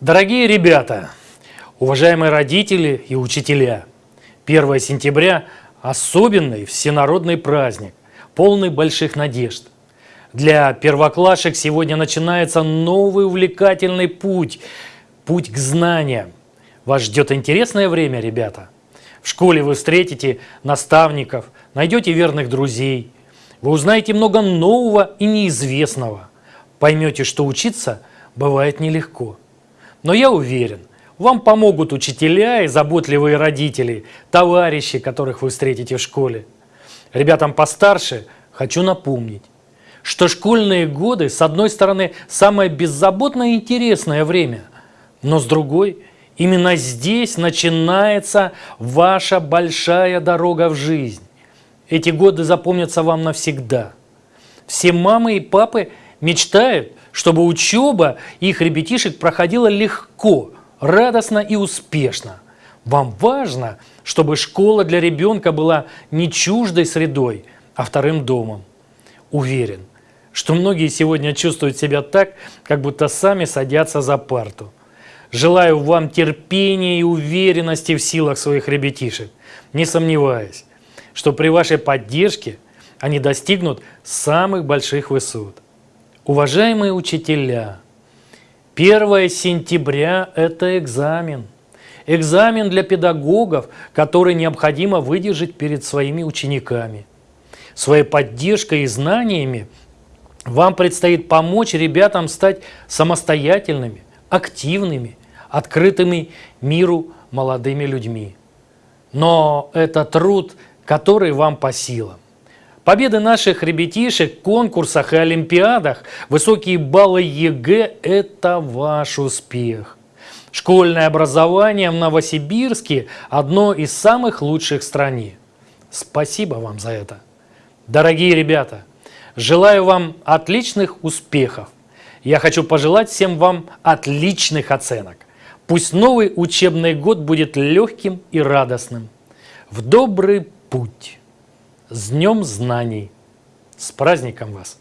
Дорогие ребята, уважаемые родители и учителя, 1 сентября – особенный всенародный праздник, полный больших надежд. Для первоклашек сегодня начинается новый увлекательный путь, путь к знаниям. Вас ждет интересное время, ребята. В школе вы встретите наставников, найдете верных друзей. Вы узнаете много нового и неизвестного. Поймете, что учиться бывает нелегко. Но я уверен, вам помогут учителя и заботливые родители, товарищи, которых вы встретите в школе. Ребятам постарше хочу напомнить, что школьные годы, с одной стороны, самое беззаботное и интересное время, но с другой, именно здесь начинается ваша большая дорога в жизнь. Эти годы запомнятся вам навсегда. Все мамы и папы мечтают, чтобы учеба их ребятишек проходила легко, радостно и успешно. Вам важно, чтобы школа для ребенка была не чуждой средой, а вторым домом. Уверен, что многие сегодня чувствуют себя так, как будто сами садятся за парту. Желаю вам терпения и уверенности в силах своих ребятишек, не сомневаясь, что при вашей поддержке они достигнут самых больших высот. Уважаемые учителя, 1 сентября – это экзамен. Экзамен для педагогов, который необходимо выдержать перед своими учениками. Своей поддержкой и знаниями вам предстоит помочь ребятам стать самостоятельными, активными, открытыми миру молодыми людьми. Но это труд, который вам по силам. Победы наших ребятишек в конкурсах и олимпиадах, высокие баллы ЕГЭ – это ваш успех. Школьное образование в Новосибирске – одно из самых лучших в стране. Спасибо вам за это. Дорогие ребята, желаю вам отличных успехов. Я хочу пожелать всем вам отличных оценок. Пусть новый учебный год будет легким и радостным. В добрый путь! С Днем Знаний! С праздником вас!